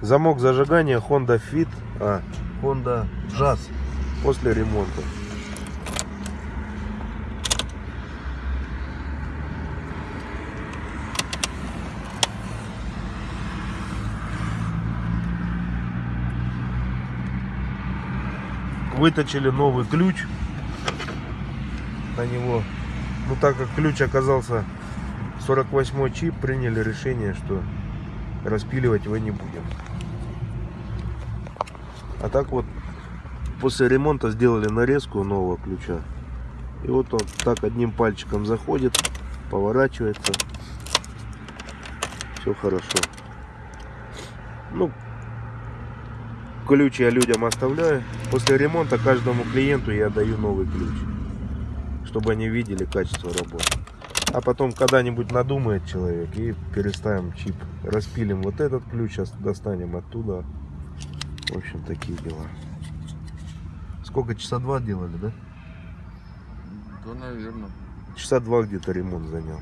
Замок зажигания Honda Fit, а, Honda Jazz после ремонта. Выточили новый ключ на него. Ну так как ключ оказался 48 чип, приняли решение, что распиливать его не будем. А так вот после ремонта сделали нарезку нового ключа. И вот он так одним пальчиком заходит, поворачивается. Все хорошо. Ну, ключ я людям оставляю. После ремонта каждому клиенту я даю новый ключ. Чтобы они видели качество работы. А потом когда-нибудь надумает человек и переставим чип. Распилим вот этот ключ, ос- достанем оттуда. В общем, такие дела. Сколько? Часа два делали, да? Да, наверное. Часа два где-то ремонт занял.